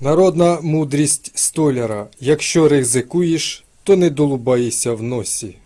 Народна мудрість столяра. Якщо ризикуєш, то не долубайся в носі.